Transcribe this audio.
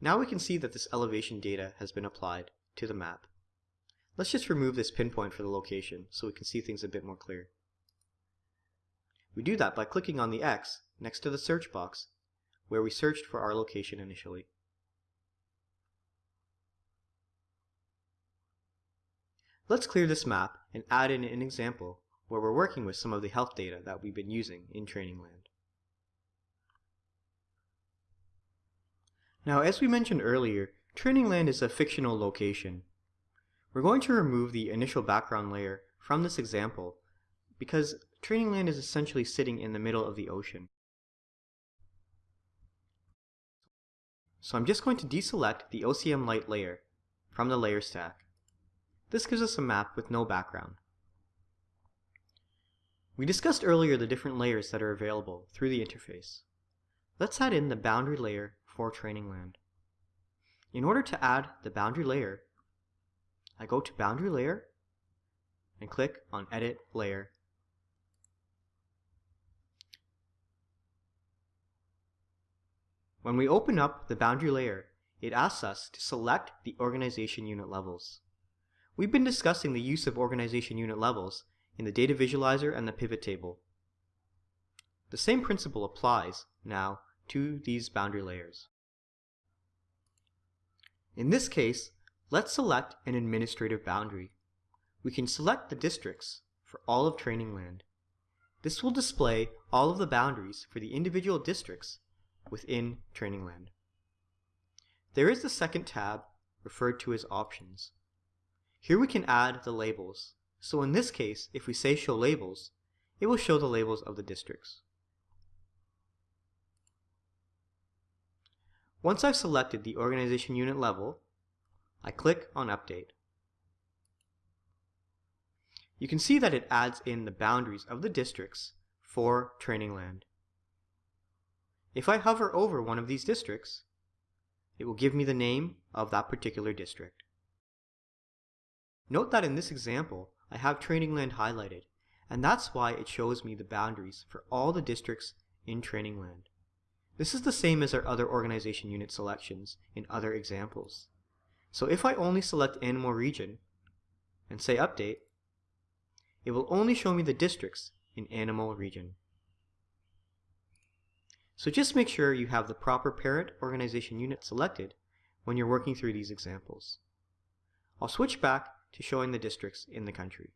Now we can see that this elevation data has been applied to the map. Let's just remove this pinpoint for the location so we can see things a bit more clear. We do that by clicking on the X next to the search box where we searched for our location initially. Let's clear this map and add in an example where we're working with some of the health data that we've been using in Trainingland. Now, as we mentioned earlier, Training Land is a fictional location. We're going to remove the initial background layer from this example because Training Land is essentially sitting in the middle of the ocean. So I'm just going to deselect the OCM Light layer from the layer stack. This gives us a map with no background. We discussed earlier the different layers that are available through the interface. Let's add in the boundary layer for training land. In order to add the boundary layer, I go to Boundary Layer and click on Edit Layer. When we open up the boundary layer, it asks us to select the organization unit levels. We've been discussing the use of organization unit levels in the data visualizer and the pivot table. The same principle applies now to these boundary layers. In this case, let's select an administrative boundary. We can select the districts for all of training land. This will display all of the boundaries for the individual districts within training land. There is the second tab referred to as Options. Here we can add the labels. So in this case, if we say Show Labels, it will show the labels of the districts. Once I've selected the organization unit level, I click on Update. You can see that it adds in the boundaries of the districts for training land. If I hover over one of these districts, it will give me the name of that particular district. Note that in this example, I have training land highlighted, and that's why it shows me the boundaries for all the districts in Trainingland. This is the same as our other organization unit selections in other examples. So if I only select Animal Region and say Update, it will only show me the districts in Animal Region. So just make sure you have the proper parent organization unit selected when you're working through these examples. I'll switch back to showing the districts in the country.